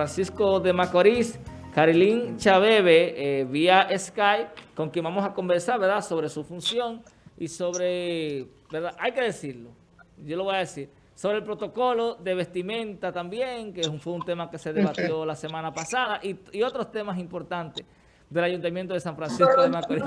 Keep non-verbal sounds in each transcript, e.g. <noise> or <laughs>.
Francisco de Macorís, Carilín Chabebe, eh, vía Skype, con quien vamos a conversar, ¿verdad?, sobre su función y sobre, ¿verdad?, hay que decirlo, yo lo voy a decir, sobre el protocolo de vestimenta también, que fue un tema que se debatió la semana pasada, y, otros temas importantes del Ayuntamiento de San Francisco de Macorís.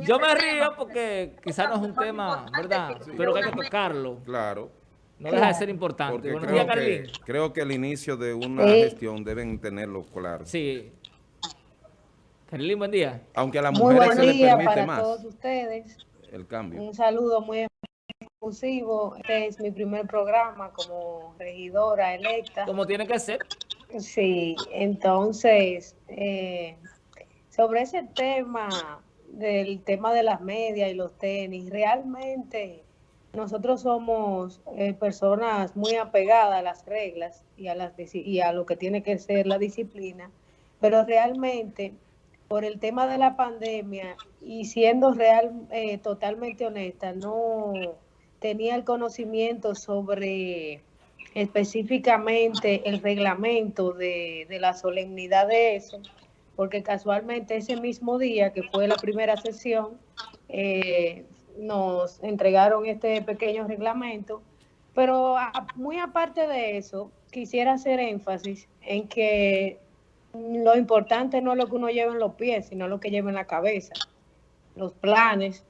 Yo me río porque quizás no es un tema, ¿verdad?, pero que hay que tocarlo. Claro. No deja de ser importante. Buenos creo, que, creo que el inicio de una gestión deben tenerlo claro. Sí. Carlín, buen día. Aunque a las mujeres se les permite para más. todos ustedes. El cambio. Un saludo muy exclusivo. Este es mi primer programa como regidora electa. Como tiene que ser. Sí, entonces, eh, sobre ese tema, del tema de las medias y los tenis, realmente nosotros somos eh, personas muy apegadas a las reglas y a, las, y a lo que tiene que ser la disciplina, pero realmente por el tema de la pandemia y siendo real, eh, totalmente honesta, no tenía el conocimiento sobre específicamente el reglamento de, de la solemnidad de eso, porque casualmente ese mismo día que fue la primera sesión, eh, nos entregaron este pequeño reglamento, pero muy aparte de eso, quisiera hacer énfasis en que lo importante no es lo que uno lleva en los pies, sino lo que lleva en la cabeza, los planes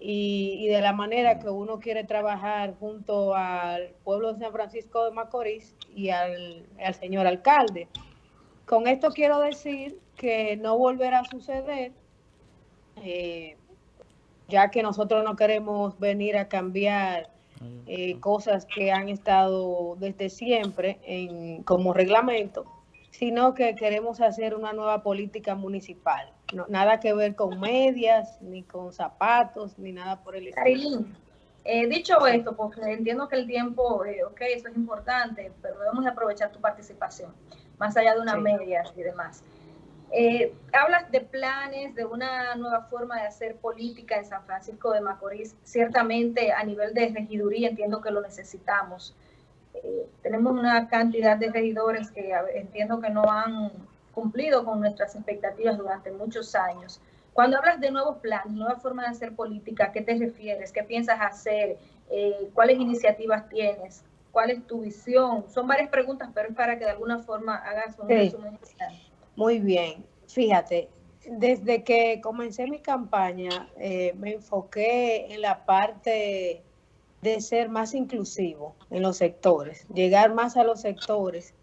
y, de la manera que uno quiere trabajar junto al pueblo de San Francisco de Macorís y al, señor alcalde. Con esto quiero decir que no volverá a suceder. Eh, ya que nosotros no queremos venir a cambiar eh, cosas que han estado desde siempre en, como reglamento, sino que queremos hacer una nueva política municipal. nada que ver con medias, ni con zapatos, ni nada por el estilo. Eh, dicho esto, porque entiendo que el tiempo, eh, ok, eso es importante, pero debemos aprovechar tu participación, más allá de unas medias y demás. Eh, hablas de planes, de una nueva forma de hacer política en San Francisco de Macorís. Ciertamente a nivel de regiduría entiendo que lo necesitamos. Eh, tenemos una cantidad de regidores que entiendo que no han cumplido con nuestras expectativas durante muchos años. Cuando hablas de nuevos planes, nueva forma de hacer política, ¿a qué te refieres? ¿Qué piensas hacer? Eh, ¿Cuáles iniciativas tienes? ¿Cuál es tu visión? Son varias preguntas, pero es para que de alguna forma hagas un resumen inicial. Muy bien. Fíjate, desde que comencé mi campaña eh, me enfoqué en la parte de ser más inclusivo en los sectores, llegar más a los sectores,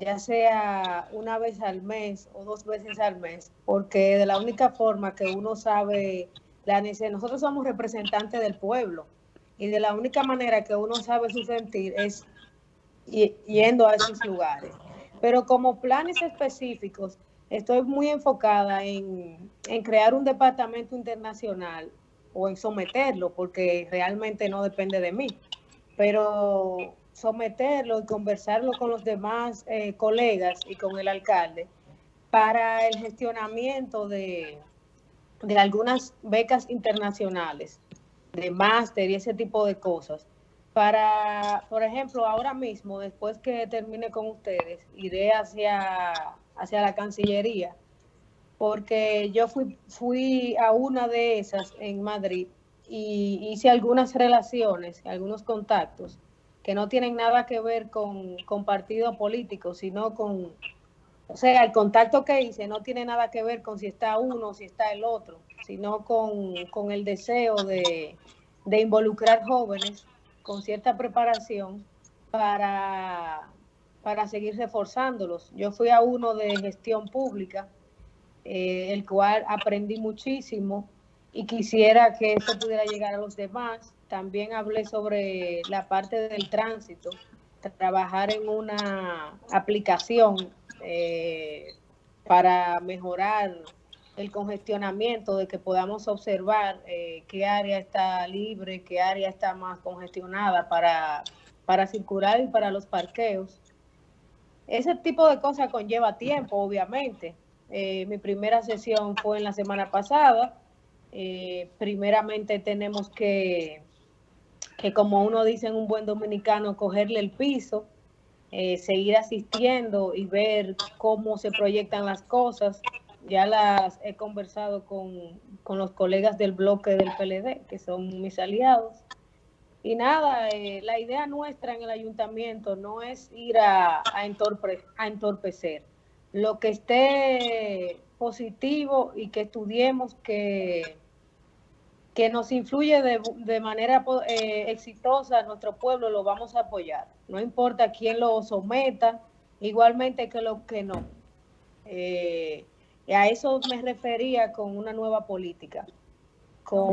ya sea una vez al mes o dos veces al mes, porque de la única forma que uno sabe la necesidad, nosotros somos representantes del pueblo y de la única manera que uno sabe su sentir es yendo a esos lugares. Pero como planes específicos, estoy muy enfocada en, crear un departamento internacional o en someterlo, porque realmente no depende de mí. Pero someterlo y conversarlo con los demás eh, colegas y con el alcalde para el gestionamiento de, de algunas becas internacionales, de máster y ese tipo de cosas para, por ejemplo, ahora mismo, después que termine con ustedes, iré hacia, hacia la Cancillería, porque yo fui, fui a una de esas en Madrid y hice algunas relaciones, algunos contactos que no tienen nada que ver con, con partidos políticos, sino con, o sea, el contacto que hice no tiene nada que ver con si está uno o si está el otro, sino con, con el deseo de, de involucrar jóvenes con cierta preparación para, para seguir reforzándolos. Yo fui a uno de gestión pública, eh, el cual aprendí muchísimo y quisiera que eso pudiera llegar a los demás. También hablé sobre la parte del tránsito, trabajar en una aplicación eh, para mejorar el congestionamiento, de que podamos observar eh, qué área está libre, qué área está más congestionada para, para circular y para los parqueos. Ese tipo de cosas conlleva tiempo, obviamente. Eh, mi primera sesión fue en la semana pasada. Eh, primeramente tenemos que, que, como uno dice en un buen dominicano, cogerle el piso seguir asistiendo y ver cómo se proyectan las cosas. Ya las he conversado con, con los colegas del bloque del PLD, que son mis aliados. Y nada, eh, la idea nuestra en el ayuntamiento no es ir a, a, a entorpecer. Lo que esté positivo y que estudiemos que, que nos influye de, de manera eh, exitosa a nuestro pueblo, lo vamos a apoyar. No importa quién lo someta, igualmente que lo que no. Eh, a eso me refería con una nueva política. Con...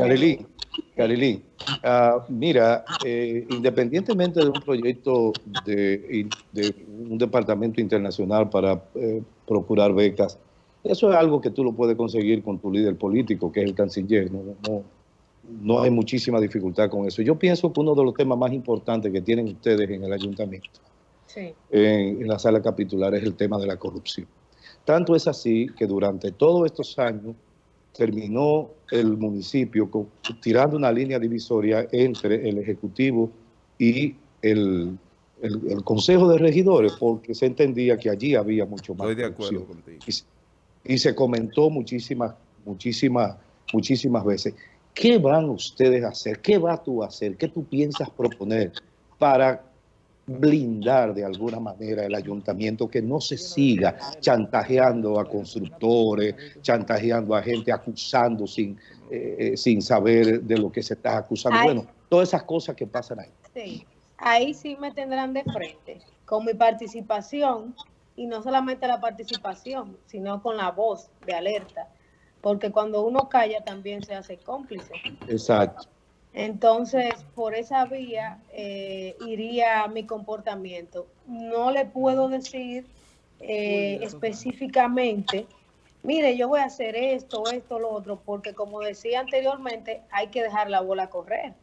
Carilí, uh, mira, eh, independientemente de un proyecto de, de, un departamento internacional para eh, procurar becas, eso es algo que tú lo puedes conseguir con tu líder político, que es el canciller. No, no, no hay muchísima dificultad con eso. Yo pienso que uno de los temas más importantes que tienen ustedes en el ayuntamiento, sí. en, en la sala capitular, es el tema de la corrupción. Tanto es así que durante todos estos años terminó el municipio con, tirando una línea divisoria entre el Ejecutivo y el, el, el, Consejo de Regidores, porque se entendía que allí había mucho más Estoy de acuerdo contigo. Y, y, se comentó muchísimas, muchísimas, muchísimas veces. ¿Qué van ustedes a hacer? ¿Qué vas tú a hacer? ¿Qué tú piensas proponer para blindar de alguna manera el ayuntamiento, que no se siga chantajeando a constructores, chantajeando a gente, acusando sin, eh, sin saber de lo que se está acusando. Ahí, bueno, todas esas cosas que pasan ahí. Sí, ahí sí me tendrán de frente, con mi participación, y no solamente la participación, sino con la voz de alerta, porque cuando uno calla también se hace cómplice. Exacto. Entonces, por esa vía eh, iría mi comportamiento. No le puedo decir eh, específicamente, mire, yo voy a hacer esto, esto, lo otro, porque como decía anteriormente, hay que dejar la bola correr.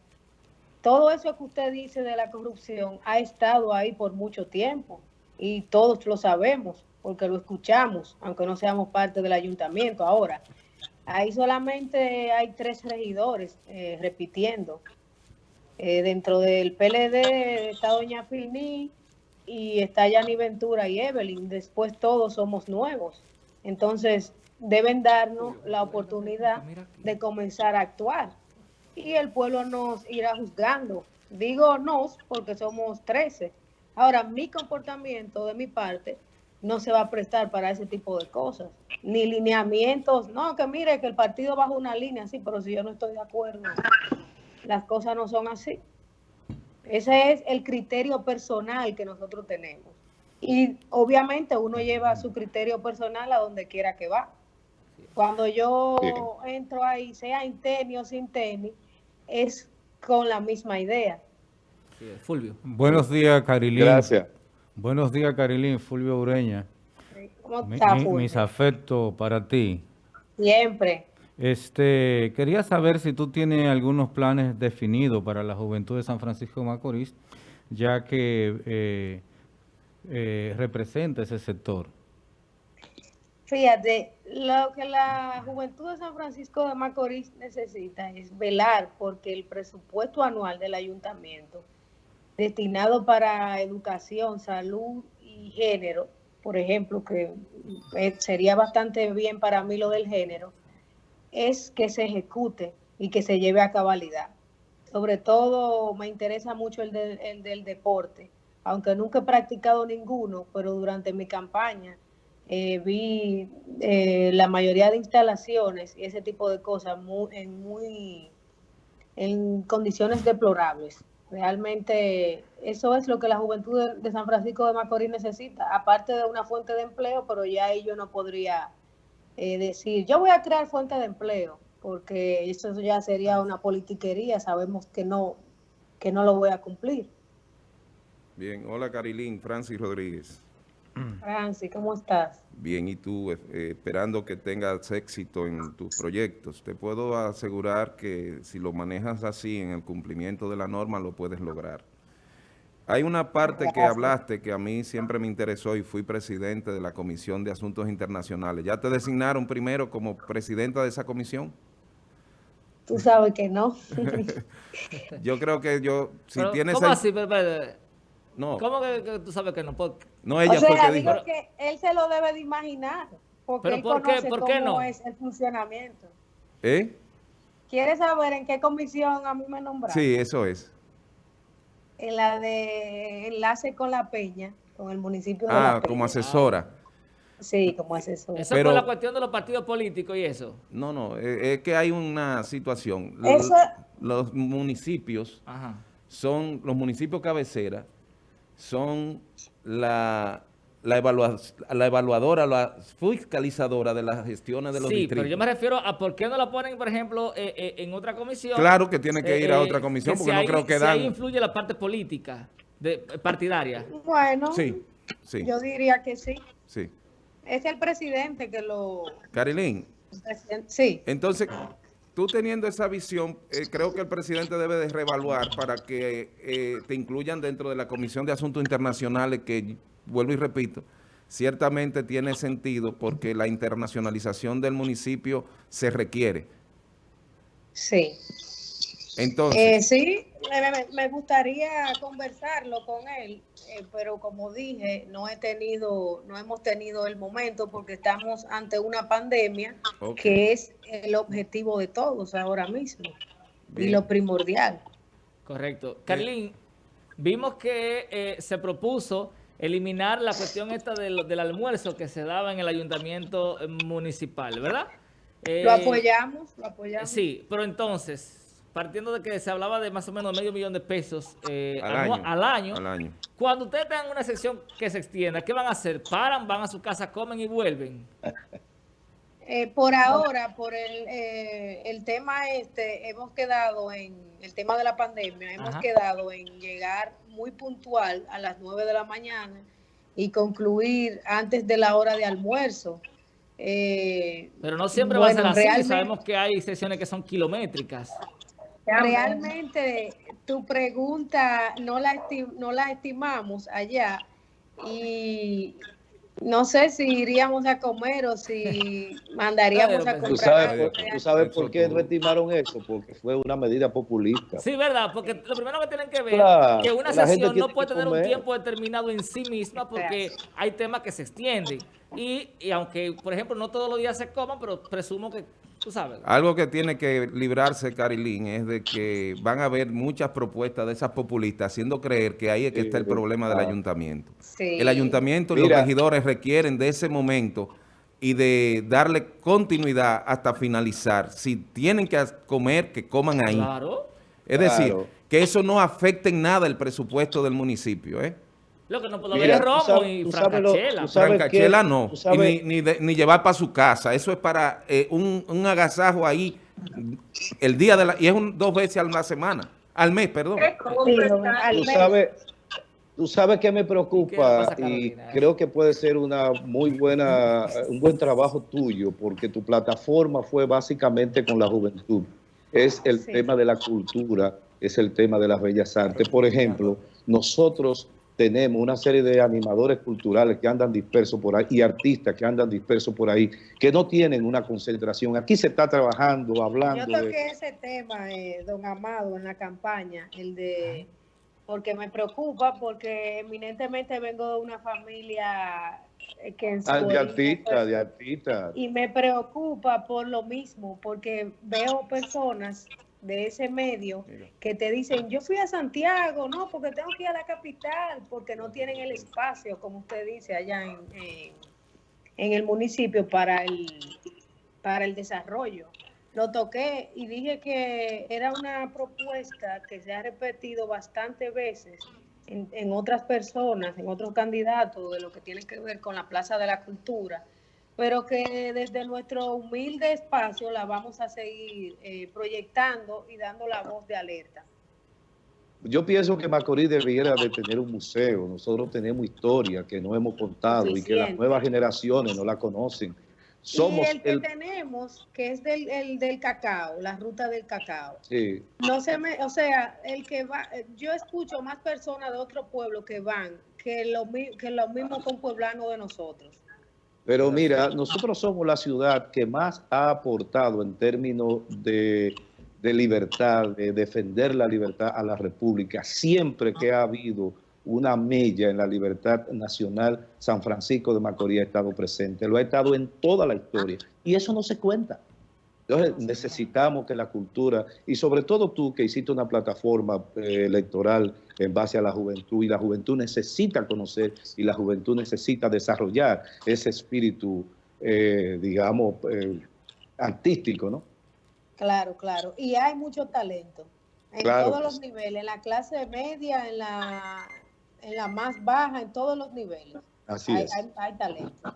Todo eso que usted dice de la corrupción ha estado ahí por mucho tiempo y todos lo sabemos porque lo escuchamos, aunque no seamos parte del ayuntamiento ahora. Ahí solamente hay tres regidores eh, repitiendo. Eh, dentro del PLD está doña Filní y está Yani Ventura y Evelyn. Después todos somos nuevos. Entonces deben darnos la oportunidad de comenzar a actuar. Y el pueblo nos irá juzgando. Digo nos porque somos 13. Ahora, mi comportamiento de mi parte no se va a prestar para ese tipo de cosas, ni lineamientos, no, que mire que el partido bajo una línea, sí, pero si yo no estoy de acuerdo, las cosas no son así. Ese es el criterio personal que nosotros tenemos. Y obviamente uno lleva su criterio personal a donde quiera que va. Cuando yo entro ahí, sea en tenis o sin tenis, es con la misma idea. Fulvio. Buenos días, Carilín. Gracias. Buenos días, Carilín, Fulvio Ureña. ¿Cómo está, mi, mis afectos para ti. Siempre. Este, quería saber si tú tienes algunos planes definidos para la juventud de San Francisco de Macorís, ya que eh, eh, representa ese sector. Fíjate, lo que la juventud de San Francisco de Macorís necesita es velar porque el presupuesto anual del ayuntamiento destinado para educación, salud y género, por ejemplo, que eh, sería bastante bien para mí lo del género, es que se ejecute y que se lleve a cabalidad. Sobre todo me interesa mucho el, de, el del deporte, aunque nunca he practicado ninguno, pero durante mi campaña eh, vi eh, la mayoría de instalaciones y ese tipo de cosas muy, en, muy, en condiciones deplorables. Realmente eso es lo que la juventud de, San Francisco de Macorís necesita, aparte de una fuente de empleo, pero ya ello no podría eh, decir, yo voy a crear fuente de empleo, porque eso ya sería una politiquería, sabemos que no, que no lo voy a cumplir. Bien, hola Carilín, Francis Rodríguez. Francis, ¿cómo estás? Bien, y tú, eh, esperando que tengas éxito en tus proyectos. Te puedo asegurar que si lo manejas así en el cumplimiento de la norma, lo puedes lograr. Hay una parte que hablaste que a mí siempre me interesó y fui presidente de la Comisión de Asuntos Internacionales. ¿Ya te designaron primero como presidenta de esa comisión? Tú sabes que no. <laughs> yo creo que yo, si Pero, tienes... ¿Cómo el... así, Pepe? No. ¿Cómo que, que tú sabes que no? Por- No, ella o sea, fue que digo dijo. que él se lo debe de imaginar, porque ¿Pero él por qué- conoce por qué cómo no? es el funcionamiento. ¿Eh? ¿Quiere saber en qué comisión a mí me nombraron? Sí, eso es. En la de enlace con la Peña, con el municipio de La Ah, Peña. como asesora. Sí, como asesor. Eso Pero- por la cuestión de los partidos políticos y eso. No, no, eh, es que hay una situación. Eso- Los municipios Ajá. son, los municipios cabecera, son la, la, evalua- la evaluadora, la fiscalizadora de las gestiones de los Sí, distritos. pero yo me refiero a por qué no la ponen, por ejemplo, eh, eh, en otra comisión. Claro que tiene que ir a Eh, otra comisión, que porque si no creo que si dan... ahí influye la parte política, de, partidaria. Bueno, Sí, sí, yo diría que sí. sí. Es el presidente que lo... Carilín, Sí, entonces, tú teniendo esa visión, eh, creo que el presidente debe de reevaluar para que eh, te incluyan dentro de la Comisión de Asuntos Internacionales que, vuelvo y repito, ciertamente tiene sentido porque la internacionalización del municipio se requiere. sí. Entonces, Eh, sí, me, gustaría conversarlo con él, eh, pero como dije, no he tenido, no hemos tenido el momento porque estamos ante una pandemia que es el objetivo de todos ahora mismo y lo primordial. Correcto. Carlín, vimos que eh, se propuso eliminar la cuestión esta del, del almuerzo que se daba en el ayuntamiento eh, municipal, ¿verdad? Eh, Lo apoyamos, lo apoyamos. Sí, pero entonces, partiendo de que se hablaba de más o menos medio millón de pesos eh, al, año, al año, al año. cuando ustedes tengan una sección que se extienda, ¿qué van a hacer? ¿Paran, van a su casa, comen y vuelven? <laughs> Eh, por ahora, por el, eh, el tema este, hemos quedado en el tema de la pandemia, hemos Ajá. quedado en llegar muy puntual a las 9 de la mañana y concluir antes de la hora de almuerzo. Eh, Pero no siempre va a ser así. Sabemos que hay sesiones que son kilométricas. Realmente tu pregunta no la, esti- no la estimamos allá y no sé si iríamos a comer o si <laughs> mandaríamos a ¿Tú comprar sabes, tú sabes Eso por qué tú. no estimaron eso? Porque fue una medida populista. Sí, ¿verdad? Porque lo primero que tienen que ver Claro, que una sesión no puede tener un tiempo determinado en sí misma porque hay temas que se extienden. Y, y aunque, por ejemplo, no todos los días se coman, pero presumo que, tú sabes. Algo que tiene que librarse, Carilín, es de que van a haber muchas propuestas de esas populistas haciendo creer que ahí es que Sí, está el problema del ah. ayuntamiento. Sí. El ayuntamiento y los regidores requieren de ese momento y de darle continuidad hasta finalizar. Si tienen que comer, que coman ahí. Claro. Es decir, que eso no afecte en nada el presupuesto del municipio. ¿eh? Lo que no puedo Mira, ver es tú romo sabes- y tú francachela. tú sabes Francachela no, tú y ni, ni de- ni llevar para su casa. Eso es para eh, un, un agasajo ahí el día de la... Y es un, dos veces a la semana, al mes, perdón. ¿Qué Sí, compra al Tú menos. sabes, tú sabes que me ¿Qué le preocupa pasa y creo que puede ser una muy buena, un buen trabajo tuyo, porque tu plataforma fue básicamente con la juventud. Es el Sí. tema de la cultura, es el tema de las bellas artes. Por ejemplo, nosotros tenemos una serie de animadores culturales que andan dispersos por ahí y artistas que andan dispersos por ahí, que no tienen una concentración. Aquí se está trabajando, Yo hablando de... toqué ese tema, eh, don Amado, en la campaña, el de, porque me preocupa, porque eminentemente vengo de una familia eh, que en su Ah, de fue- de artistas. Y me preocupa por lo mismo, porque veo personas de ese medio que te dicen, yo fui a Santiago, no, porque tengo que ir a la capital, porque no tienen el espacio, como usted dice, allá en, en- en el municipio para el, para el desarrollo. Lo toqué y dije que era una propuesta que se ha repetido bastantes veces en, en otras personas, en otros candidatos, de lo que tiene que ver con la Plaza de la Cultura, pero que desde nuestro humilde espacio la vamos a seguir eh, proyectando y dando la voz de alerta. Yo pienso que Macorís debiera de tener un museo. Nosotros tenemos historia que no hemos contado y que las nuevas generaciones no la conocen. Somos y el que el... tenemos, que es del, el del cacao, la ruta del cacao. sí, No se me, o sea, el que va, yo escucho más personas de otro pueblo que van que los que los mismos conpueblanos de nosotros. Pero mira, nosotros somos la ciudad que más ha aportado en términos de, de libertad, de defender la libertad a la República. Siempre que ha habido una mella en la libertad nacional, San Francisco de Macorís ha estado presente, lo ha estado en toda la historia, y eso no se cuenta. Entonces necesitamos que la cultura, y sobre todo tú que hiciste una plataforma eh, electoral en base a la juventud, y la juventud necesita conocer y la juventud necesita desarrollar ese espíritu, eh, digamos, eh, artístico, ¿no? Claro, claro. Y hay mucho talento en Claro todos los niveles, en la clase media, en la, en la más baja, en todos los niveles. Así hay, es. hay- hay talento.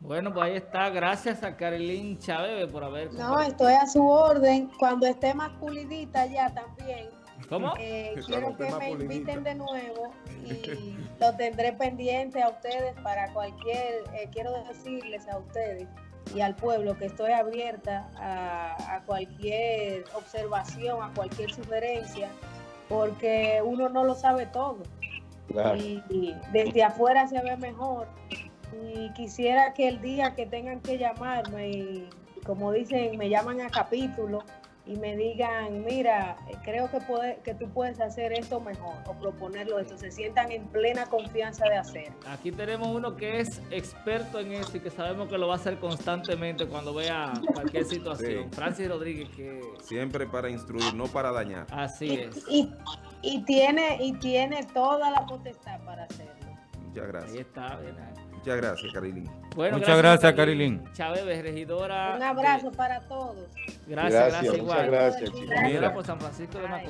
Bueno, pues ahí está. Gracias a Carilín Chávez por haber... No, estoy a su orden. Cuando esté más pulidita ya también, ¿Cómo? eh, quiero que me pulidita. inviten de nuevo y <laughs> lo tendré pendiente a ustedes para cualquier, eh, quiero decirles a ustedes y al pueblo que estoy abierta a, a cualquier observación, a cualquier sugerencia, porque uno no lo sabe todo Claro. y, y desde afuera se ve mejor. Y quisiera que el día que tengan que llamarme, y como dicen, me llaman a capítulo y me digan, mira, creo que, puede, que tú puedes hacer esto mejor o proponerlo esto, se sientan en plena confianza de hacerlo. Aquí tenemos uno que es experto en eso y que sabemos que lo va a hacer constantemente cuando vea cualquier situación. Sí. Francis Rodríguez, que Siempre para instruir, no para dañar. así Y, es. y, y tiene, y tiene toda la potestad para hacerlo. Muchas Ahí gracias. está. bien ahí. Muchas gracias, Carilín. Bueno, Muchas gracias, Carilín. Chávez, regidora. Un abrazo de- para todos. Gracias, Gracias, gracias, muchas igual. gracias, chicos. Regidora Mira. por San Francisco de. Macorís.